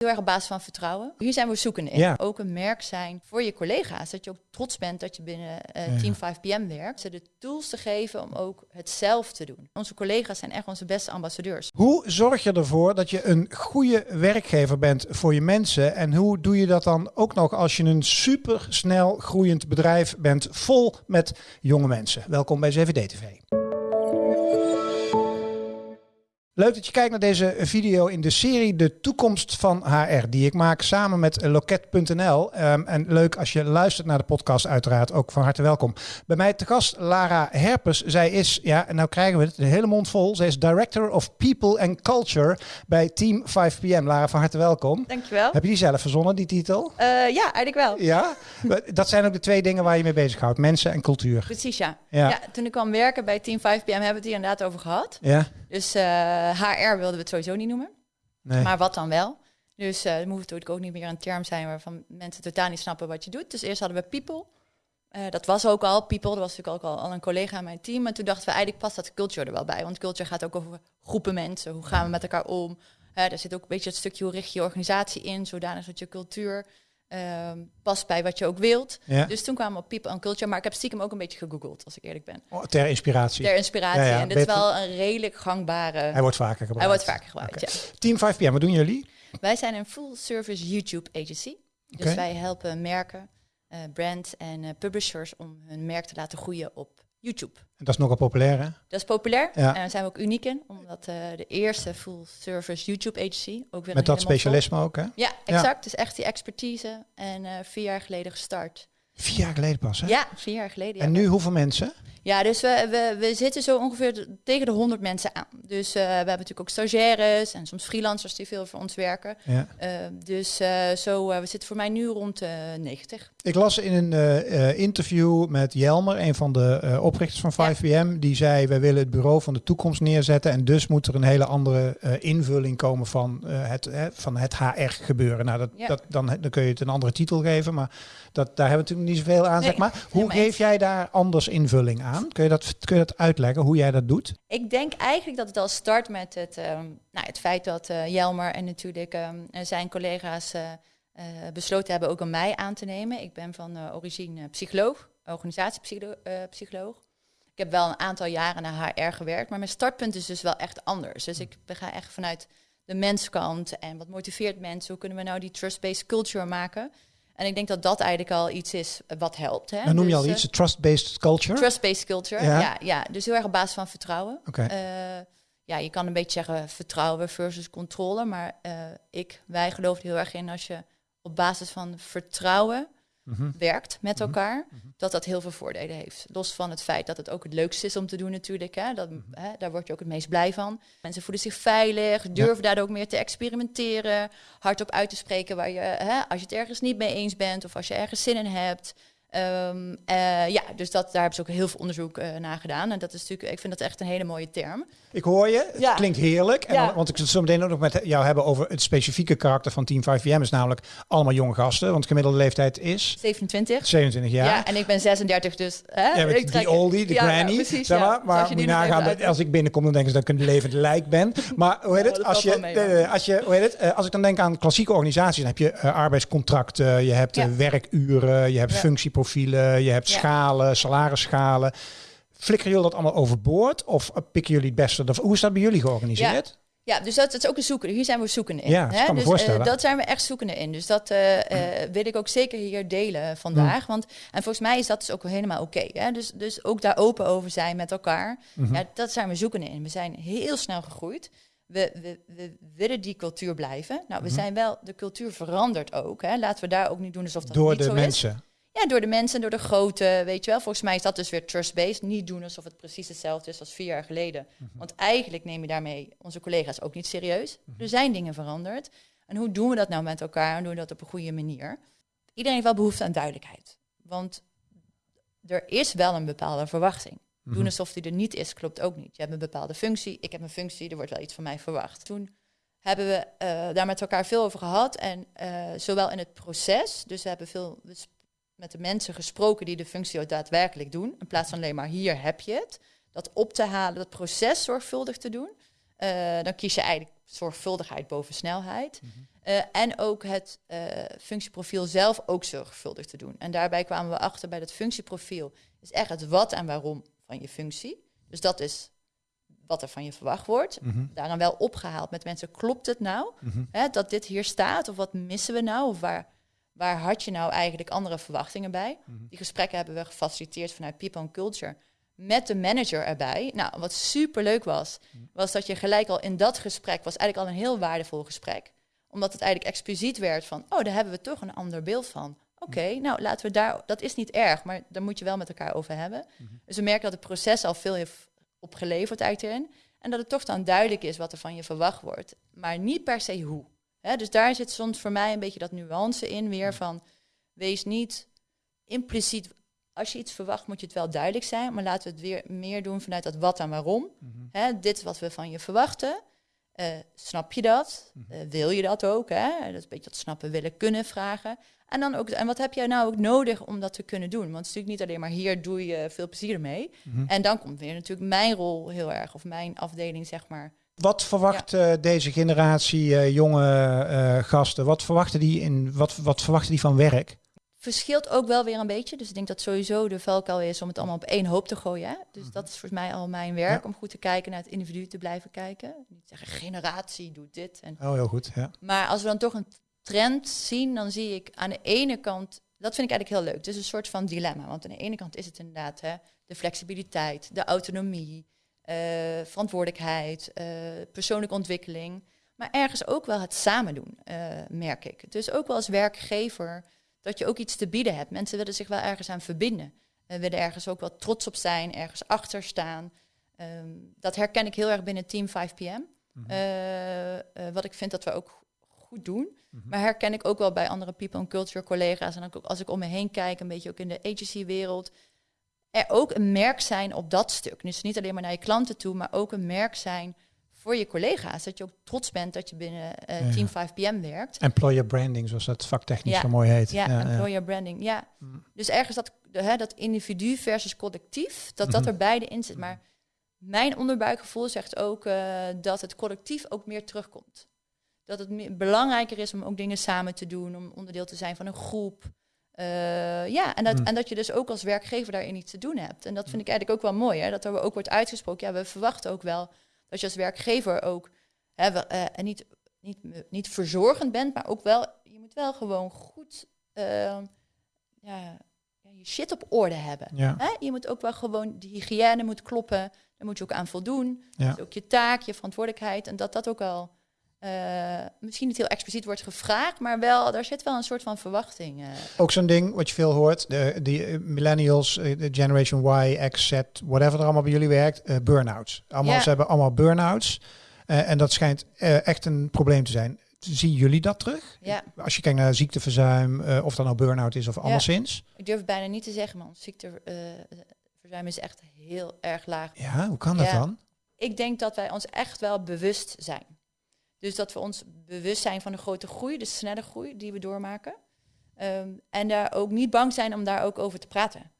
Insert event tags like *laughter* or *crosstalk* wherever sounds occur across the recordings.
Heel erg op basis van vertrouwen. Hier zijn we zoekende in. Ja. Ook een merk zijn voor je collega's. Dat je ook trots bent dat je binnen eh, Ja. Team 5PM werkt. Ze de tools te geven om ook het zelf te doen. Onze collega's zijn echt onze beste ambassadeurs. Hoe zorg je ervoor dat je een goede werkgever bent voor je mensen? En hoe doe je dat dan ook nog als je een super snel groeiend bedrijf bent, vol met jonge mensen? Welkom bij CVD Leuk dat je kijkt naar deze video in de serie De Toekomst van HR, die ik maak samen met Loket.nl. Ehm, en leuk als je luistert naar de podcast, uiteraard ook van harte welkom. Bij mij te gast Lara Herpes. Zij is, ja, en nou krijgen we het, een hele mond vol. Zij is Director of People and Culture bij Team 5PM. Lara, van harte welkom. Dankjewel. Heb je die zelf verzonnen, die titel? Eh, ja, eigenlijk wel. Ja? Dat zijn ook de twee dingen waar je mee bezighoudt, mensen en cultuur. Precies, ja. Ja. ja. Toen ik kwam werken bij Team 5PM hebben we het hier inderdaad over gehad. Ja? Dus eh, HR wilden we het sowieso niet noemen. Nee. Maar wat dan wel? Dus eh, het moet natuurlijk ook niet meer een term zijn waarvan mensen totaal niet snappen wat je doet. Dus eerst hadden we people. Eh, dat was ook al people. Dat was natuurlijk ook al, al een collega in mijn team. En toen dachten we eigenlijk past dat culture er wel bij. Want culture gaat ook over groepen mensen. Hoe gaan we met elkaar om? Eh daar zit ook een beetje het stukje hoe richt je je organisatie in. Zodanig dat je cultuur ehm, past bij wat je ook wilt. Ja. Dus toen kwamen we op people en culture. Maar ik heb stiekem ook een beetje gegoogeld, als ik eerlijk ben. Oh, ter inspiratie. Ter inspiratie. Ja, ja, en dit is wel een redelijk gangbare... Hij wordt vaker gebruikt. Hij wordt vaker gebruikt. Team 5PM, wat doen jullie? Wij zijn een full-service YouTube agency. Dus wij helpen merken, eh, brands en eh, publishers om hun merk te laten groeien op YouTube. Dat is nogal populair, hè? Dat is populair Ja. en daar zijn we ook uniek in, omdat eh, de eerste full-service YouTube agency ook weer Met dat specialisme ook, hè? Ja, exact. Dus echt die expertise en eh, vier jaar geleden gestart. Vier jaar geleden pas, hè? Ja, vier jaar geleden. ja. En nu hoeveel mensen? Ja, dus we, we, we zitten zo ongeveer tegen de 100 mensen aan. Dus eh, we hebben natuurlijk ook stagiaires en soms freelancers die veel voor ons werken. Ja. Eh, dus eh, zo, eh, we zitten voor mij nu rond de 90. Ik las in een interview met Jelmer, een van de oprichters van Ja. 5PM, die zei: Wij willen het bureau van de toekomst neerzetten. En dus moet er een hele andere invulling komen van, het, van het HR gebeuren. Nou, dat, Ja. dat, dan, dan kun je het een andere titel geven, maar dat, daar hebben we natuurlijk niet zoveel aan. Nee, zeg maar. Hoe geef jij daar anders invulling aan? Kun je, dat, kun je dat uitleggen hoe jij dat doet? Ik denk eigenlijk dat het al start met het, ehm, nou, het feit dat eh, Jelmer en natuurlijk ehm, zijn collega's eh, eh, besloten hebben ook om mij aan te nemen. Ik ben van origine psycholoog, organisatiepsycholoog. Ik heb wel een aantal jaren naar HR gewerkt, maar mijn startpunt is dus wel echt anders. Dus ik ga echt vanuit de menskant en wat motiveert mensen? Hoe kunnen we nou die trust-based culture maken? En ik denk dat dat eigenlijk al iets is wat helpt. Hè? Dan noem je Dus, al eh, iets, trust-based culture. Trust-based culture, Ja. ja. Ja, Dus heel erg op basis van vertrouwen. Oké. Eh, ja, je kan een beetje zeggen vertrouwen versus controle. Maar eh, ik, wij geloven heel erg in als je op basis van vertrouwen Mhm. werkt met elkaar, dat dat heel veel voordelen heeft. Los van het feit dat het ook het leukste is om te doen natuurlijk. Hè, dat, Mhm. hè, daar word je ook het meest blij van. Mensen voelen zich veilig, durven daardoor ook meer te experimenteren, hardop uit te spreken waar je, hè, als je het ergens niet mee eens bent of als je ergens zin in hebt. Ehm, eh, ja, dus dat, daar hebben ze ook heel veel onderzoek eh, naar gedaan. En dat is natuurlijk, ik vind dat echt een hele mooie term. Ik hoor je, het Ja. klinkt heerlijk. En Ja. dan- want ik wil het zo meteen ook nog met jou hebben over het specifieke karakter van Team 5PM. is namelijk allemaal jonge gasten, want de gemiddelde leeftijd is 27. 27 jaar. Ja. en ik ben 36, dus... Hè, Ja, ik die oldie, de ja, granny, precies, zeg maar. Maar moet je nagaan, dat als ik binnenkom, dan denken ze dat ik een levend lijk ben. *laughs* Maar hoe heet het? Als je, als je, hoe heet het? Eh, als ik dan denk aan klassieke organisaties, dan heb je arbeidscontracten, je hebt werkuren, je hebt Ja. Functieprofielen, je hebt Ja. schalen, salarisschalen. Flikkeren jullie dat allemaal overboord? Of pikken jullie het beste? Hoe is dat bij jullie georganiseerd? Ja, dus dat, dat is ook een zoeken. Hier zijn we zoekende in. Ja, dat hè? kan me dus, voorstellen. eh, dat zijn we echt zoekende in. Dus dat eh, eh, wil ik ook zeker hier delen vandaag. Want, en volgens mij is dat dus ook helemaal oké. dus, dus ook daar open over zijn met elkaar. Mhm. Ja, dat zijn we zoekende in. We zijn heel snel gegroeid. We, we, we willen die cultuur blijven. Nou, we Mhm. zijn wel, de cultuur verandert ook. Hè? Laten we daar ook niet doen alsof dat Door niet de zo is. mensen. Ja, door de mensen, door de grote, weet je wel. Volgens mij is dat dus weer trust-based. Niet doen alsof het precies hetzelfde is als vier jaar geleden. Mhm. Want eigenlijk neem je daarmee onze collega's ook niet serieus. Er zijn dingen veranderd. En hoe doen we dat nou met elkaar en doen we dat op een goede manier? Iedereen heeft wel behoefte aan duidelijkheid. Want er is wel een bepaalde verwachting. Mhm. Doen alsof die er niet is, klopt ook niet. Je hebt een bepaalde functie, ik heb een functie, er wordt wel iets van mij verwacht. Toen hebben we eh, daar met elkaar veel over gehad. En eh, zowel in het proces, dus we hebben veel met de mensen gesproken die de functie ook daadwerkelijk doen. In plaats van alleen maar hier heb je het. Dat op te halen, dat proces zorgvuldig te doen. eh, dan kies je eigenlijk zorgvuldigheid boven snelheid. Eh, en ook het eh, functieprofiel zelf ook zorgvuldig te doen. En daarbij kwamen we achter bij dat functieprofiel is echt het wat en waarom van je functie. Dus dat is wat er van je verwacht wordt. Mhm. Daaraan wel opgehaald met mensen, klopt het nou? Mhm. Hè, dat dit hier staat? Of wat missen we nou? Of waar, waar had je nou eigenlijk andere verwachtingen bij? Mhm. Die gesprekken hebben we gefaciliteerd vanuit People and Culture met de manager erbij. Nou, wat super leuk was, Mhm. was dat je gelijk al in dat gesprek was eigenlijk al een heel waardevol gesprek, omdat het eigenlijk expliciet werd van, oh, daar hebben we toch een ander beeld van. Oké, Mhm. nou laten we daar, dat is niet erg, maar daar moet je wel met elkaar over hebben. Dus we merken dat het proces al veel heeft opgeleverd eigenlijk erin. En dat het toch dan duidelijk is wat er van je verwacht wordt, maar niet per se hoe. Hè, dus daar zit soms voor mij een beetje dat nuance in weer van, wees niet impliciet als je iets verwacht, moet je het wel duidelijk zijn. Maar laten we het weer meer doen vanuit dat wat en waarom. Mhm. Hè, dit is wat we van je verwachten. Eh, snap je dat? Mhm. Eh, wil je dat ook? Hè? Dat is een beetje dat snappen, willen, kunnen vragen. En dan ook, en wat heb jij nou ook nodig om dat te kunnen doen? Want het is natuurlijk niet alleen maar hier doe je veel plezier ermee. Mhm. En dan komt weer natuurlijk mijn rol heel erg, of mijn afdeling, zeg maar. Wat verwacht eh, deze generatie eh, jonge eh, gasten? Wat verwachten die in wat, wat verwachten die van werk? Verschilt ook wel weer een beetje. Dus ik denk dat sowieso de valkuil is om het allemaal op één hoop te gooien. Hè? Dus dat is volgens mij al mijn werk, Ja. om goed te kijken naar het individu te blijven kijken. Niet zeggen, generatie doet dit. En Oh, heel goed. Ja. Maar als we dan toch een trend zien, dan zie ik aan de ene kant, dat vind ik eigenlijk heel leuk. Het is een soort van dilemma. Want aan de ene kant is het inderdaad hè, de flexibiliteit, de autonomie, verantwoordelijkheid, eh, persoonlijke ontwikkeling. Maar ergens ook wel het samen doen, eh, merk ik. Dus ook wel als werkgever dat je ook iets te bieden hebt. Mensen willen zich wel ergens aan verbinden. Willen ergens ook wel trots op zijn, ergens achter staan. Ehm, dat herken ik heel erg binnen Team 5PM. Mhm. Eh, eh, wat ik vind dat we ook goed doen. Mhm. Maar herken ik ook wel bij andere people and culture collega's. En ook als ik om me heen kijk, een beetje ook in de agency-wereld. Er ook een merk zijn op dat stuk. Dus niet alleen maar naar je klanten toe, maar ook een merk zijn voor je collega's. Dat je ook trots bent dat je binnen eh, Ja. Team 5PM werkt. Employer branding, zoals dat vaktechnisch Ja. zo mooi heet. Ja, employer branding. Ja. Mm. Dus ergens dat, de, hè, dat individu versus collectief, dat dat Mhm. er beide in zit. Maar mijn onderbuikgevoel zegt ook eh, dat het collectief ook meer terugkomt. Dat het meer, belangrijker is om ook dingen samen te doen, om onderdeel te zijn van een groep. Eh, ja, en dat, Mm. en dat je dus ook als werkgever daarin iets te doen hebt. En dat vind ik eigenlijk ook wel mooi, hè, dat er ook wordt uitgesproken. Ja, we verwachten ook wel dat je als werkgever ook hè, we- eh, en niet, niet, niet verzorgend bent, maar ook wel, je moet wel gewoon goed eh, ja, ja, je shit op orde hebben. Ja. Hè? Je moet ook wel gewoon, de hygiëne moet kloppen, daar moet je ook aan voldoen. Ja. Ook je taak, je verantwoordelijkheid. En dat dat ook wel eh, misschien niet heel expliciet wordt gevraagd, maar wel, daar zit wel een soort van verwachting. eh. Ook zo'n ding wat je veel hoort, de, die eh, millennials, de Generation Y, X, Z, whatever er allemaal bij jullie werkt, eh burn-outs. Allemaal, Ja. Ze hebben allemaal burn-outs. En dat schijnt echt een probleem te zijn. Zien jullie dat terug? Ja, Als je kijkt naar ziekteverzuim, of dat nou burn-out is of anderszins. ik durf het bijna niet te zeggen, man. Ziekteverzuim is echt heel erg laag. Ja, hoe kan dat Ja. dan? Ik denk dat wij ons echt wel bewust zijn. Dus dat we ons bewust zijn van de grote groei, de snelle groei die we doormaken. Ehm, en daar ook niet bang zijn om daar ook over te praten.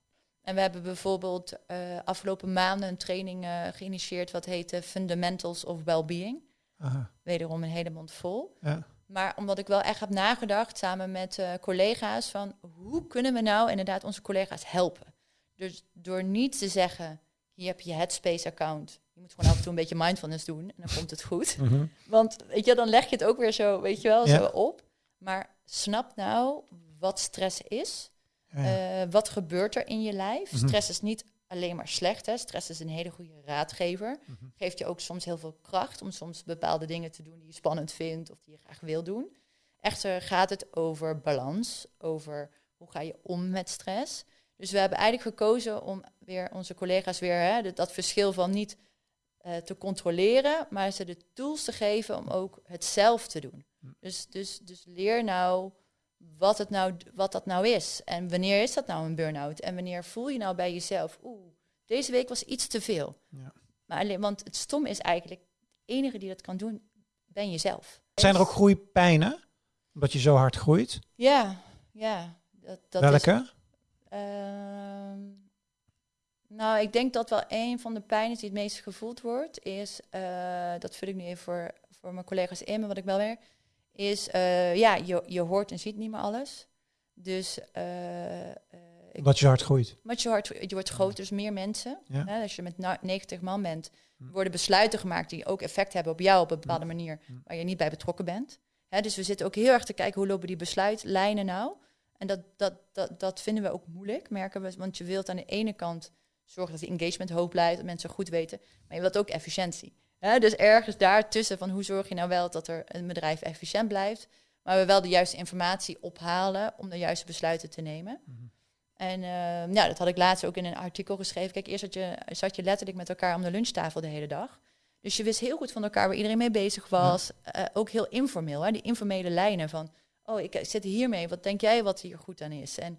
En we hebben bijvoorbeeld eh, afgelopen maanden een training eh, geïnitieerd wat heette Fundamentals of Wellbeing. Aha, Wederom een hele mond vol. ja. Maar omdat ik wel echt heb nagedacht samen met eh, collega's van hoe kunnen we nou inderdaad onze collega's helpen? Dus door niet te zeggen, hier heb je je Headspace account. Je moet gewoon af en toe een beetje mindfulness doen en dan komt het goed. Mhm. Want weet je, dan leg je het ook weer zo, weet je wel, Ja. zo op. Maar snap nou wat stress is. Ja. Eh, wat gebeurt er in je lijf? Mhm. Stress is niet alleen maar slecht. Hè? Stress is een hele goede raadgever. Mhm. Geeft je ook soms heel veel kracht om soms bepaalde dingen te doen die je spannend vindt of die je graag wil doen. Echter gaat het over balans, over hoe ga je om met stress. Dus we hebben eigenlijk gekozen om weer onze collega's weer hè, dat- verschil van niet eh, te controleren, maar ze de tools te geven om ook het zelf te doen. Dus, dus, dus leer nou wat, het nou wat dat nou is. En wanneer is dat nou een burn-out? En wanneer voel je nou bij jezelf, oeh, deze week was iets te veel. Ja. Maar alleen, want het stom is eigenlijk, de enige die dat kan doen, ben jezelf. Zijn er ook groeipijnen? Omdat je zo hard groeit? Ja, ja. Dat, dat is- Ehm, Nou, ik denk dat wel een van de pijnen die het meest gevoeld wordt, is, uh, dat vul ik nu even voor, voor mijn collega's in, maar wat ik wel weer, is, uh, ja, je, je hoort en ziet niet meer alles. Dus... Uh, wat je hart groeit. Wat je hart, je wordt groter, dus meer mensen. Ja. Hè, als je met 90 man bent, hm. worden besluiten gemaakt die ook effect hebben op jou op een bepaalde hm. manier, hm. waar je niet bij betrokken bent. Hè, dus we zitten ook heel erg te kijken hoe lopen die besluitlijnen nou. En dat, dat, dat, dat vinden we ook moeilijk, merken we. Want je wilt aan de ene kant zorgen dat die engagement hoog blijft, dat mensen goed weten. Maar je wilt ook efficiëntie. Hè? Dus ergens daartussen van hoe zorg je nou wel dat er een bedrijf efficiënt blijft, maar we wel de juiste informatie ophalen om de juiste besluiten te nemen. Mhm. En uh, ja, dat had ik laatst ook in een artikel geschreven. Kijk, eerst zat je, zat je letterlijk met elkaar om de lunchtafel de hele dag. Dus je wist heel goed van elkaar waar iedereen mee bezig was. Uh, ook heel informeel, hè? die informele lijnen van... oh, ik zit hiermee, wat denk jij wat hier goed aan is? En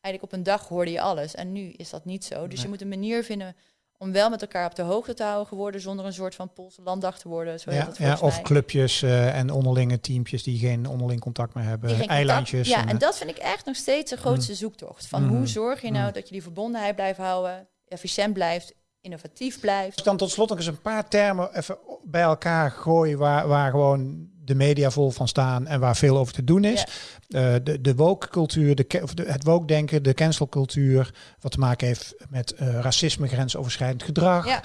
eigenlijk op een dag hoorde je alles. En nu is dat niet zo. Dus je moet een manier vinden om wel met elkaar op de hoogte te houden geworden, zonder een soort van Poolse landdag te worden. Zo ja, ja, of clubjes uh, en onderlinge teampjes die geen onderling contact meer hebben, eilandjes. Ja, en, en, dat vind ik echt nog steeds de grootste mm. zoektocht. Van hoe mm. zorg je nou mm. dat je die verbondenheid blijft houden, efficiënt blijft, innovatief blijft. Dan tot slot nog eens een paar termen even bij elkaar gooien waar, waar gewoon de media vol van staan en waar veel over te doen is. Uh, de, de woke-cultuur, de, of de, het woke-denken, de cancelcultuur, wat te maken heeft met uh, racisme, grensoverschrijdend gedrag.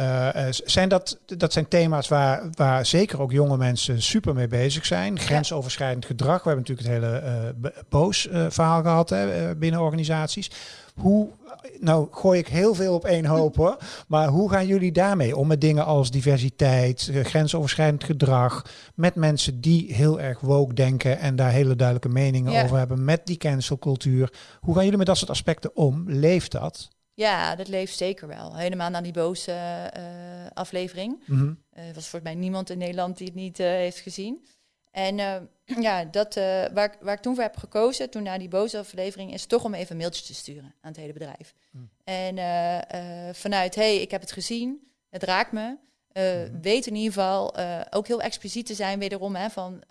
Uh, zijn dat, dat zijn thema's waar, waar zeker ook jonge mensen super mee bezig zijn. Grensoverschrijdend gedrag. We hebben natuurlijk het hele uh, boos verhaal gehad hè, binnen organisaties. Hoe nou gooi ik heel veel op één hoop hoor. Maar hoe gaan jullie daarmee om met dingen als diversiteit, eh, grensoverschrijdend gedrag, met mensen die heel erg woke denken en daar hele duidelijke meningen over hebben, met die cancelcultuur. Hoe gaan jullie met dat soort aspecten om? Leeft dat? Ja, dat leeft zeker wel. Helemaal na die boze uh, aflevering. Mm was voor mij niemand in Nederland die het niet heeft gezien. En *clears throat* ja, dat, waar, waar ik toen voor heb gekozen, toen na die boze aflevering, is toch om even een mailtje te sturen aan het hele bedrijf. Hmm. En vanuit, hey, ik heb het gezien, het raakt me. Hmm. Weet in ieder geval ook heel expliciet te zijn, wederom, hè, van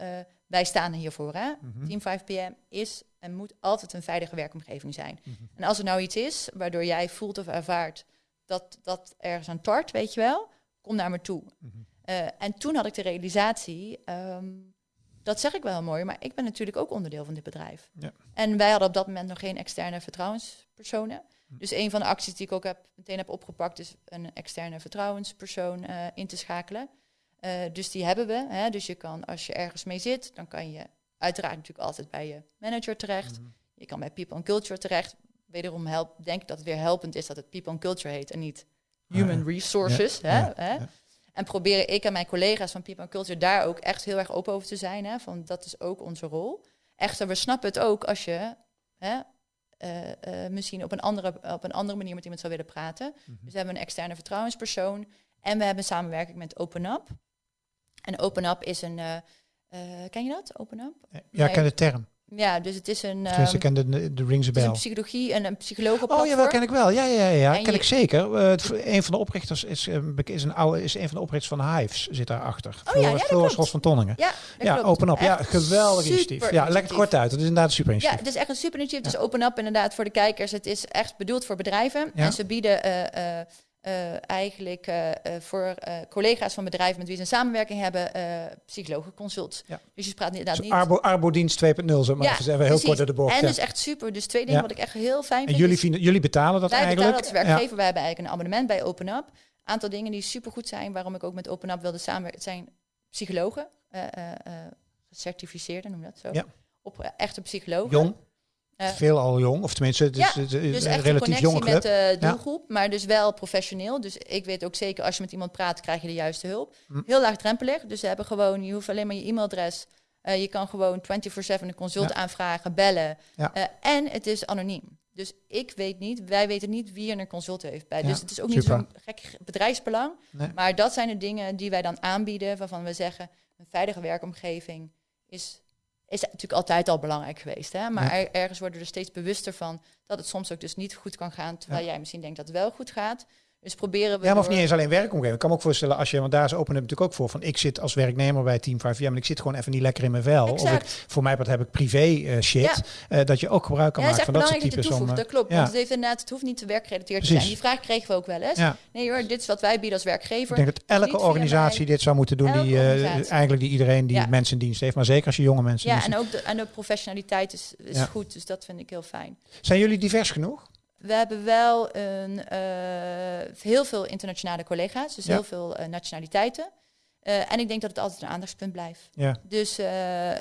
wij staan hiervoor. Hè? Hmm. Team 5 PM is en moet altijd een veilige werkomgeving zijn. En als er nou iets is waardoor jij voelt of ervaart dat dat ergens aan tart, weet je wel, kom naar me toe. en toen had ik de realisatie. Um, dat zeg ik wel mooi, maar ik ben natuurlijk ook onderdeel van dit bedrijf. Ja. En wij hadden op dat moment nog geen externe vertrouwenspersonen. Hm. Dus een van de acties die ik ook heb, meteen heb opgepakt, is een externe vertrouwenspersoon uh, in te schakelen. Uh, dus die hebben we. Hè. Dus je kan, als je ergens mee zit, dan kan je uiteraard natuurlijk altijd bij je manager terecht. Mm. Je kan bij People and Culture terecht. Wederom help, denk ik dat het weer helpend is dat het People and Culture heet en niet Human Resources. Ja, hè, hè. En proberen ik en mijn collega's van People Culture daar ook echt heel erg open over te zijn. Hè, van dat is ook onze rol. Echter, we snappen het ook als je hè, uh, uh, misschien op een, andere, op een andere manier met iemand zou willen praten. Mhm. Dus we hebben een externe vertrouwenspersoon. En we hebben samenwerking met OpenUp. En OpenUp is een... Uh, ken je dat, OpenUp? Ja, ik ken de term. Ja, dus het is een. Um, ik ken de, de rings bell. een psychologie en een psycholoog. Oh ja, wel ken ik wel. Ja, ja, ja, ja. ken ik zeker. Uh, een van de oprichters is, is een oude, is een van de oprichters van Hives zit daarachter. Oh ja, ja Floris van Tonningen. Ja, ja open up. Ja, geweldig initiatief. Ja, lekker kort uit. Het is inderdaad een super initiatief. Ja, het is echt een super initiatief. Dus open up inderdaad voor de kijkers. Het is echt bedoeld voor bedrijven en ze bieden. Uh, uh, eigenlijk uh, voor collega's van bedrijven met wie ze een samenwerking hebben, psychologenconsult. Ja. Dus je praat inderdaad niet... Arbo, Arbodienst 2.0, zeg maar. Ja, even heel kort de bocht. En dus echt super. Dus twee dingen wat ik echt heel fijn vind. En jullie, jullie betalen dat wij eigenlijk? Wij betalen als werkgever. Wij hebben eigenlijk een abonnement bij OpenUp. Aantal dingen die super goed zijn, waarom ik ook met OpenUp wilde samenwerken, zijn psychologen, gecertificeerden, noem dat zo. Ja. Op echte psychologen. Jong. Uh, Veel al jong, of tenminste, het is, ja, het is dus een relatief jong met de doelgroep, ja. maar dus wel professioneel. Dus ik weet ook zeker, als je met iemand praat, krijg je de juiste hulp. Hm. Heel laagdrempelig, dus ze hebben gewoon, je hoeft alleen maar je e-mailadres. Uh, je kan gewoon 24-7 een consult ja. aanvragen, bellen. Uh, en het is anoniem. Dus ik weet niet, wij weten niet wie er een consult heeft bij. Dus het is ook niet zo'n gek bedrijfsbelang. Nee. Maar dat zijn de dingen die wij dan aanbieden, waarvan we zeggen, een veilige werkomgeving is is natuurlijk altijd al belangrijk geweest. Hè? Maar er, ergens worden we er steeds bewuster van dat het soms ook dus niet goed kan gaan, terwijl jij misschien denkt dat het wel goed gaat. Dus proberen we. Ja, maar of door- niet eens alleen werkomgeving. Ik kan me ook voorstellen als je, want daar is Open Up natuurlijk ook voor. Van ik zit als werknemer bij Team 5 en ik zit gewoon even niet lekker in mijn vel. Of ik, voor mij wat heb ik privé eh, shit. Ja. eh, dat je ook gebruik kan Ja, maken van dat soort dat je types. Om, toevoegt. eh, Dat klopt. ja. Want het, heeft inderdaad, het hoeft niet te werkgerelateerd te zijn. Die vraag kregen we ook wel eens. ja, Nee hoor, dit is wat wij bieden als werkgever. ik denk dat elke niet organisatie dit zou moeten doen. Die, organisatie. eigenlijk die iedereen die Ja. mensen in dienst heeft. Maar zeker als je jonge mensen Ja, en ook de, en de professionaliteit is, is Ja. goed. Dus dat vind ik heel fijn. Zijn jullie divers genoeg? We hebben wel een, eh, heel veel internationale collega's. Dus Ja. heel veel eh, nationaliteiten. Eh, en ik denk dat het altijd een aandachtspunt blijft. Ja. Dus,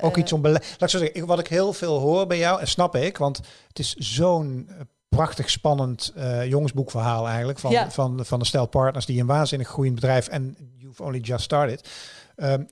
Ook iets om beleid. Laat ik zo zeggen, ik- wat ik heel veel hoor bij jou, en snap ik, want het is zo'n prachtig spannend eh, jongensboekverhaal eigenlijk van, Ja. van, van een stel partners die een waanzinnig groeiend bedrijf en you've only just started. Ehm,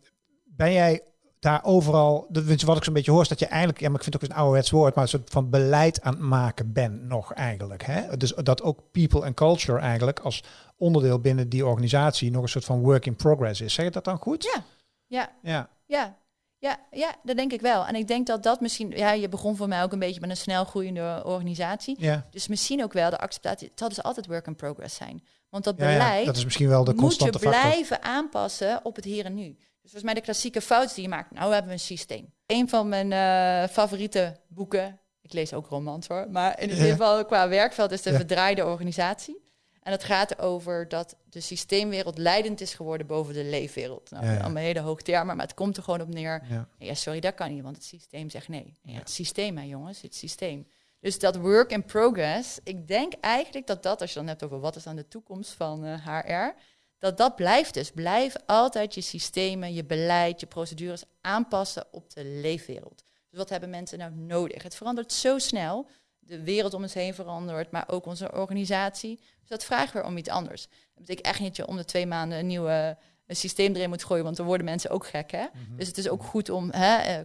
ben jij daar overal, dat- wat ik zo'n beetje hoor, is dat je eigenlijk, ja, maar ik vind het ook een ouderwets woord, maar een soort van beleid aan het maken bent nog eigenlijk. Hè? Dus dat ook people and culture eigenlijk als onderdeel binnen die organisatie nog een soort van work in progress is. Zeg je dat dan goed? Ja, ja, Ja. ja. Ja, ja, dat denk ik wel. En ik denk dat dat misschien... Ja, je begon voor mij ook een beetje met een snel groeiende organisatie. Ja. Dus misschien ook wel de acceptatie... Het zal dus altijd work in progress zijn. Want dat Ja, ja, beleid dat is misschien wel de moet je factor. blijven aanpassen op het hier en nu. Dus volgens mij de klassieke fout die je maakt. Nou hebben we een systeem. Een van mijn eh, favoriete boeken... Ik lees ook romans hoor. Maar in ieder Ja. geval qua werkveld is de Ja. verdraaide organisatie. En het gaat over dat de systeemwereld leidend is geworden boven de leefwereld. Nou, Ja, allemaal hele hoog termen, maar het komt er gewoon op neer. Ja. Sorry, dat kan niet, want het systeem zegt nee. Het systeem, hè, jongens, het systeem. Dus dat work in progress, ik denk eigenlijk dat dat, als je dan hebt over wat is dan de toekomst van eh, HR, dat dat blijft dus. Blijf altijd je systemen, je beleid, je procedures aanpassen op de leefwereld. Dus wat hebben mensen nou nodig? Het verandert zo snel. De wereld om ons heen verandert, maar ook onze organisatie. Dus dat vragen we om iets anders. Dat betekent echt niet dat je om de twee maanden een nieuw eh, systeem erin moet gooien, want dan worden mensen ook gek, hè? Mhm. Dus het is ook goed om hè,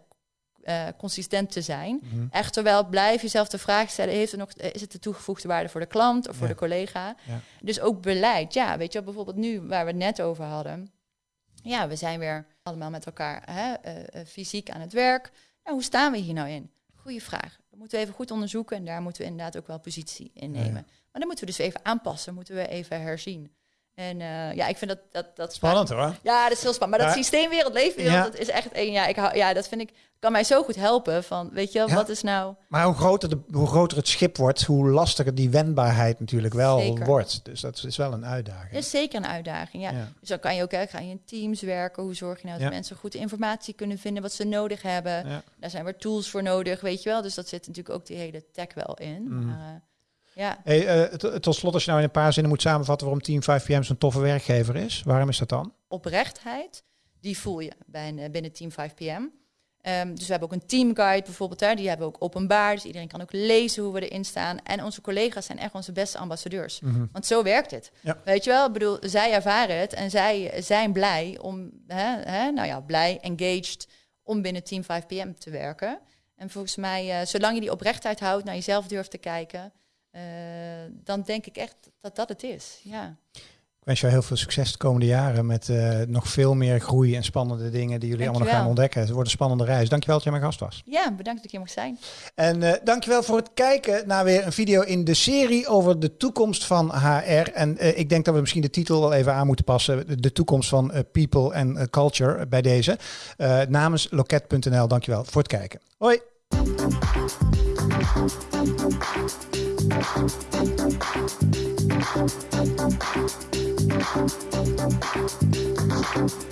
eh, consistent te zijn. Mhm. Echt wel blijf jezelf de vraag stellen: heeft er nog, eh, is het de toegevoegde waarde voor de klant of voor Ja. de collega? Ja. Dus ook beleid. Ja, weet je, wel, bijvoorbeeld nu waar we het net over hadden. Ja, we zijn weer allemaal met elkaar hè, eh, fysiek aan het werk. Nou, hoe staan we hier nou in? Goeie vraag. Dat moeten we even goed onderzoeken en daar moeten we inderdaad ook wel positie in nemen. ja. Maar dan moeten we dus even aanpassen, moeten we even herzien. En eh, ja, ik vind dat dat, dat Spannend hoor. ja, dat is heel spannend. Maar dat Ja. systeemwereld, leefwereld, Ja. dat is echt één. Ja, ik hou, ja, dat vind ik kan mij zo goed helpen. Van, weet je, wel, Ja. wat is nou? Maar hoe groter, de, hoe groter het schip wordt, hoe lastiger die wendbaarheid natuurlijk wel Zeker. wordt. Dus dat is wel een uitdaging. is zeker een uitdaging. Ja. Dus dan kan je ook, hè, ga je in teams werken. Hoe zorg je nou dat mensen goed informatie kunnen vinden wat ze nodig hebben? Daar zijn weer tools voor nodig, weet je wel. Dus dat zit natuurlijk ook die hele tech wel in. Maar, eh, ja, Hey, eh, tot slot, als je nou in een paar zinnen moet samenvatten waarom Team 5PM zo'n toffe werkgever is, waarom is dat dan? oprechtheid, die voel je bij eh, binnen Team 5PM. Ehm, dus we hebben ook een teamguide bijvoorbeeld, hè, die hebben we ook openbaar. Dus iedereen kan ook lezen hoe we erin staan. En onze collega's zijn echt onze beste ambassadeurs. Mhm. Want zo werkt het. Ja. Weet je wel, ik bedoel, zij ervaren het en zij zijn blij om, hè, hè, nou ja, blij, engaged om binnen Team 5PM te werken. En volgens mij, eh, zolang je die oprechtheid houdt, naar jezelf durft te kijken, dan denk ik echt dat dat het is. Ja. Ik wens jou heel veel succes de komende jaren met eh, nog veel meer groei en spannende dingen die jullie allemaal nog gaan ontdekken. Het wordt een spannende reis. Dankjewel dat jij mijn gast was. ja, bedankt dat ik hier mocht zijn. En eh, dankjewel voor het kijken naar weer een video in de serie over de toekomst van HR. En eh, ik denk dat we misschien de titel wel even aan moeten passen. De toekomst van eh, people en eh, culture bij deze. Eh, namens loket.nl, dankjewel voor het kijken. Hoi! Thank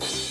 you.